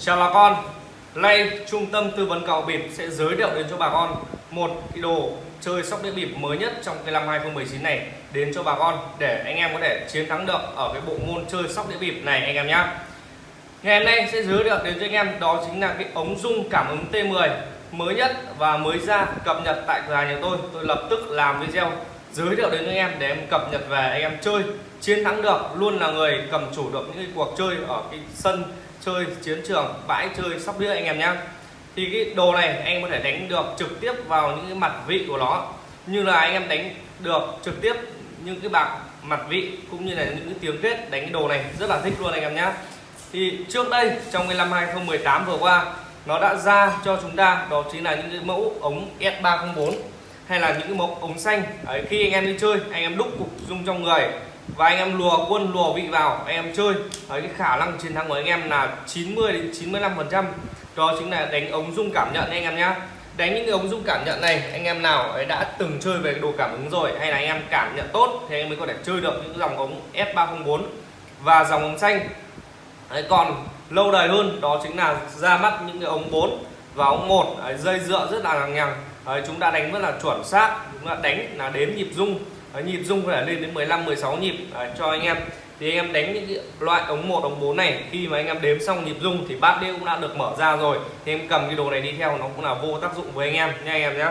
Chào bà con. Nay trung tâm tư vấn cào bịp sẽ giới thiệu đến cho bà con một cái đồ chơi sóc đĩa bịp mới nhất trong cái năm 2019 này đến cho bà con để anh em có thể chiến thắng được ở cái bộ môn chơi sóc đĩa bịp này anh em nhé Ngày hôm nay sẽ giới thiệu đến cho anh em đó chính là cái ống dung cảm ứng T10 mới nhất và mới ra cập nhật tại cửa hàng nhà tôi. Tôi lập tức làm video giới thiệu đến cho anh em để em cập nhật về anh em chơi, chiến thắng được, luôn là người cầm chủ được những cái cuộc chơi ở cái sân chơi chiến trường bãi chơi sóc đĩa anh em nhé thì cái đồ này anh em có thể đánh được trực tiếp vào những cái mặt vị của nó. Như là anh em đánh được trực tiếp những cái bạc mặt vị cũng như là những cái tiếng kết đánh cái đồ này rất là thích luôn anh em nhé thì trước đây trong cái năm 2018 vừa qua nó đã ra cho chúng ta đó chính là những cái mẫu ống S304 hay là những cái mẫu ống xanh. Đấy, khi anh em đi chơi anh em đúc cục dung trong người và anh em lùa quân lùa vị vào anh em chơi. Đấy, cái khả năng chiến thắng của anh em là 90 đến 95 phần trăm. Đó chính là đánh ống dung cảm nhận anh em nhá. Đánh những cái ống dung cảm nhận này anh em nào ấy đã từng chơi về cái đồ cảm ứng rồi hay là anh em cảm nhận tốt thì anh em mới có thể chơi được những dòng ống S304 và dòng ống xanh. Đấy, còn lâu đời hơn đó chính là ra mắt những cái ống 4 và ống 1 đấy, dây dựa rất là lằng nhằng chúng ta đánh rất là chuẩn xác chúng ta đánh là đếm nhịp rung à, nhịp rung phải lên đến 15 16 nhịp. À, cho anh em. Thì anh em đánh những loại ống 1 ống 4 này khi mà anh em đếm xong nhịp rung thì bát đĩa cũng đã được mở ra rồi. Thì em cầm cái đồ này đi theo nó cũng là vô tác dụng với anh em nha anh em nhé.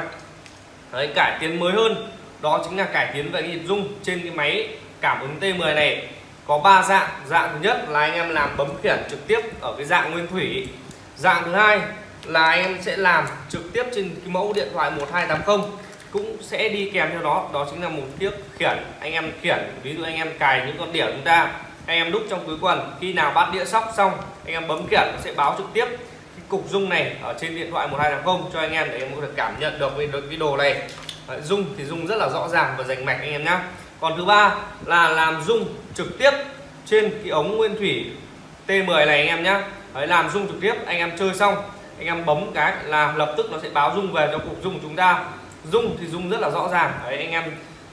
Đấy cải tiến mới hơn. Đó chính là cải tiến về nhịp rung trên cái máy cảm ứng T10 này. Có 3 dạng. Dạng thứ nhất là anh em làm bấm khiển trực tiếp ở cái dạng nguyên thủy. Dạng thứ hai là anh em sẽ làm trực tiếp trên cái mẫu điện thoại 1280 cũng sẽ đi kèm theo đó. Đó chính là một chiếc khiển anh em khiển. Ví dụ anh em cài những con đĩa chúng ta anh em đúc trong túi quần khi nào bắt đĩa sóc xong anh em bấm khiển nó sẽ báo trực tiếp cái cục dung này ở trên điện thoại 1280 cho anh em để em có thể cảm nhận được cái, cái đồ này. Dung thì dung rất là rõ ràng và rành mạch anh em nhé còn thứ ba là làm dung trực tiếp trên cái ống nguyên thủy T10 này anh em nhé Đấy, làm dung trực tiếp anh em chơi xong anh em bấm cái là lập tức nó sẽ báo dung về cho cục dung của chúng ta rung thì rung rất là rõ ràng. Đấy anh em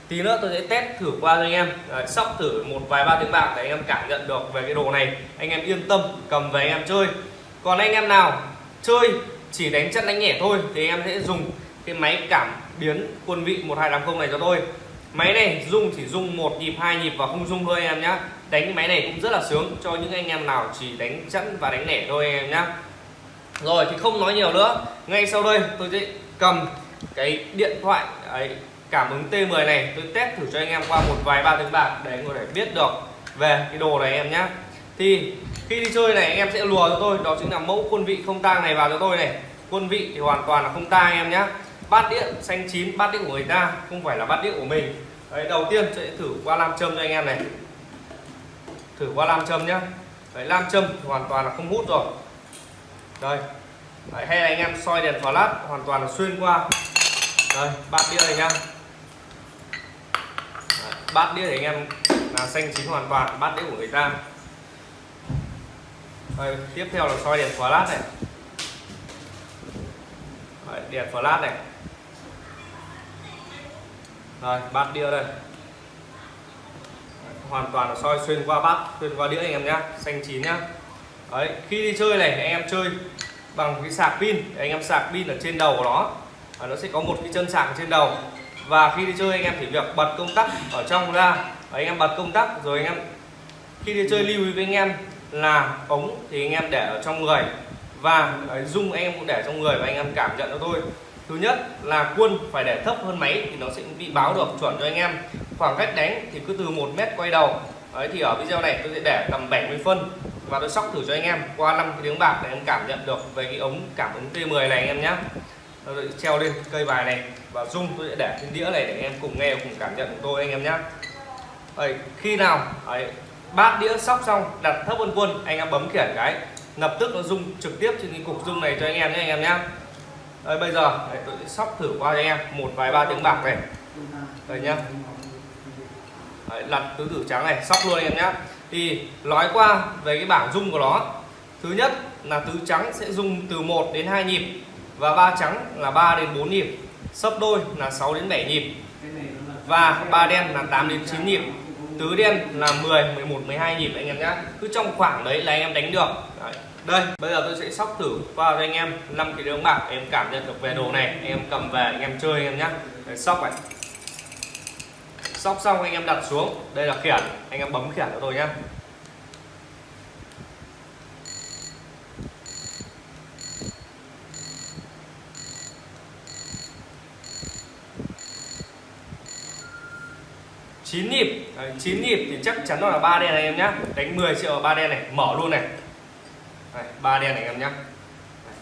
tí nữa tôi sẽ test thử qua cho anh em. Đấy, sóc thử một vài ba tiếng bạc để anh em cảm nhận được về cái đồ này. Anh em yên tâm cầm về anh em chơi. Còn anh em nào chơi chỉ đánh chân đánh nhẹ thôi thì anh em sẽ dùng cái máy cảm biến quân vị 1280 này cho tôi. Máy này rung chỉ rung một nhịp hai nhịp và không rung thôi anh em nhé đánh cái máy này cũng rất là sướng cho những anh em nào chỉ đánh chẵn và đánh lẻ thôi anh em nhé rồi thì không nói nhiều nữa. Ngay sau đây tôi sẽ cầm cái điện thoại ấy, cảm ứng T10 này tôi test thử cho anh em qua một vài ba tiếng bạc để anh có thể biết được về cái đồ này em nhé thì khi đi chơi này anh em sẽ lùa cho tôi đó chính là mẫu quân vị không tang này vào cho tôi này. Quân vị thì hoàn toàn là không tang em nhé bát đĩa xanh chín bát đĩa của người ta không phải là bát đĩa của mình. Đấy đầu tiên sẽ thử qua nam châm cho anh em này. Thử qua nam châm nhá. Đấy nam châm hoàn toàn là không hút rồi. Đây. Đấy, hay là anh em soi đèn flash hoàn toàn là xuyên qua đây bát đĩa này nhá. Đấy, bát đĩa thì anh em là xanh chín hoàn toàn bát đĩa của người ta. Đây, tiếp theo là soi đèn flash này. Đấy, đèn flash này. Rồi bát đĩa đây. Hoàn toàn là soi xuyên qua bát xuyên qua đĩa anh em nhá xanh chín nhá. Đấy khi đi chơi này anh em chơi bằng cái sạc pin. Anh em sạc pin ở trên đầu của nó à, nó sẽ có một cái chân sạc trên đầu. Và khi đi chơi anh em chỉ việc bật công tắc ở trong ra. Và anh em bật công tắc rồi anh em khi đi chơi lưu ý với anh em là ống thì anh em để ở trong người. Và à, dung anh em cũng để trong người và anh em cảm nhận cho tôi. Thứ nhất là quân phải để thấp hơn máy thì nó sẽ bị báo được chuẩn cho anh em. Khoảng cách đánh thì cứ từ một mét quay đầu. Đấy thì ở video này tôi sẽ để tầm 70 phân và tôi sóc thử cho anh em qua năm tiếng bạc để em cảm nhận được về cái ống cảm ứng T10 này anh em nhé tôi treo lên cây bài này và rung tôi sẽ để trên đĩa này để anh em cùng nghe cùng cảm nhận của tôi anh em nhé đấy, khi nào đấy, bát đĩa sóc xong đặt thấp hơn quân anh em bấm khiển cái lập tức nó rung trực tiếp trên cái cục rung này cho anh em nhé anh em nhé đấy, bây giờ đấy, tôi sẽ sóc thử qua cho anh em một vài ba tiếng bạc này. Đấy nhá. Đấy, lật tứ tử trắng này sóc luôn anh em nhé thì nói qua về cái bảng rung của nó. Thứ nhất là tứ trắng sẽ rung từ 1 đến 2 nhịp và ba trắng là 3 đến 4 nhịp sấp đôi là 6 đến 7 nhịp và ba đen là 8 đến 9 nhịp tứ đen là 10 11 12 nhịp anh em nhé. cứ trong khoảng đấy là anh em đánh được đấy. đây, bây giờ tôi sẽ sóc thử qua cho anh em 5 cái đấu bạc em cảm nhận được về đồ này em cầm về, anh em chơi anh em nhé. để sóc này sóc xong anh em đặt xuống đây là khiển anh em bấm khiển cho tôi nhé. 9 nhịp. Đấy, 9 nhịp thì chắc chắn nó là ba đen này em nhá. Đánh 10 triệu ba đen này mở luôn này. Ba đen này em nhá.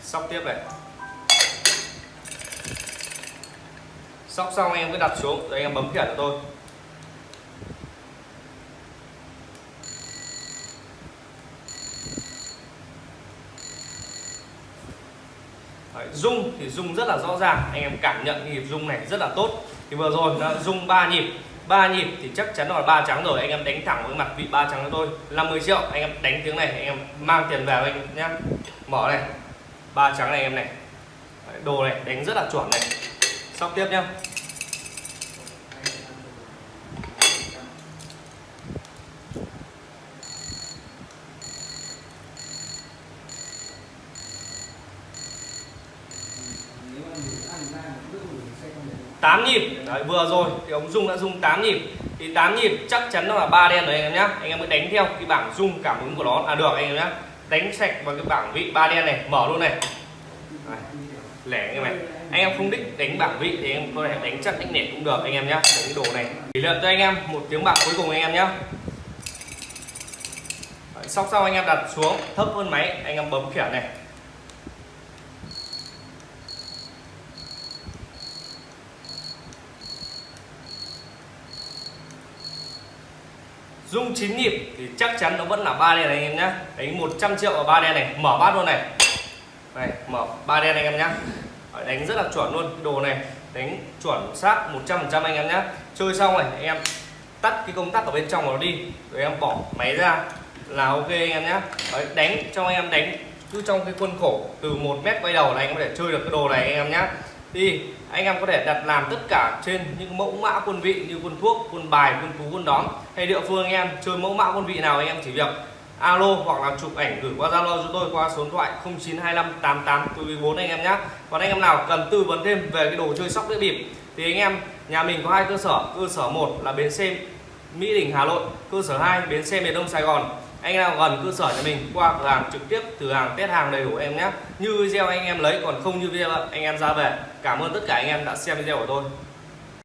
Sóc tiếp này. Sóc xong em cứ đặt xuống rồi em bấm khiển cho tôi. Đấy, rung thì rung rất là rõ ràng. Anh em cảm nhận nhịp rung này rất là tốt. Thì vừa rồi nó rung ba nhịp ba nhịp thì chắc chắn là ba trắng rồi. Anh em đánh thẳng với mặt vị ba trắng cho tôi. 50 triệu, anh em đánh tiếng này, anh em mang tiền về anh nhé mở này, ba trắng này em này. Đồ này đánh rất là chuẩn này. Sóc tiếp nhá. Tám nhịp. Đấy, vừa rồi thì ông Dung đã dung 8 nhịp. Thì 8 nhịp chắc chắn nó là ba đen rồi anh em nhé anh em mới đánh theo cái bảng dung cảm ứng của nó. Là được anh em nhé đánh sạch vào cái bảng vị ba đen này mở luôn này. Đấy, lẻ anh em này. Anh em không thích đánh bảng vị thì em có thể đánh chắc đánh nẻ cũng được anh em nhé cái đồ này. Tỷ lệ cho anh em một tiếng bạc cuối cùng anh em nhé sóc sau anh em đặt xuống thấp hơn máy anh em bấm khiển này. Dung chín nhịp thì chắc chắn nó vẫn là ba đen này anh em nhé đánh 100 triệu vào ba đen này mở bát luôn này. Này mở ba đen anh em nhé đánh rất là chuẩn luôn cái đồ này đánh chuẩn xác 100% anh em nhé chơi xong này anh em tắt cái công tắc ở bên trong nó đi rồi em bỏ máy ra là ok anh em nhé Đấy, đánh cho anh em đánh cứ trong cái khuôn khổ từ một mét quay đầu này anh em có thể chơi được cái đồ này anh em nhé thì anh em có thể đặt làm tất cả trên những mẫu mã quân vị như quân thuốc quân bài quân cú quân đóm, hay địa phương anh em chơi mẫu mã quân vị nào anh em chỉ việc alo hoặc là chụp ảnh gửi qua zalo cho tôi qua số điện thoại 0925 anh em nhé còn anh em nào cần tư vấn thêm về cái đồ chơi sóc đĩa bịp thì anh em nhà mình có hai cơ sở. Cơ sở một là bến xe Mỹ Đình Hà Nội. Cơ sở 2 bến xe miền Đông Sài Gòn anh nào gần cơ sở nhà mình, qua cửa hàng trực tiếp thử hàng test hàng đầy đủ em nhé. Như video anh em lấy, còn không như video, anh em ra về. Cảm ơn tất cả anh em đã xem video của tôi.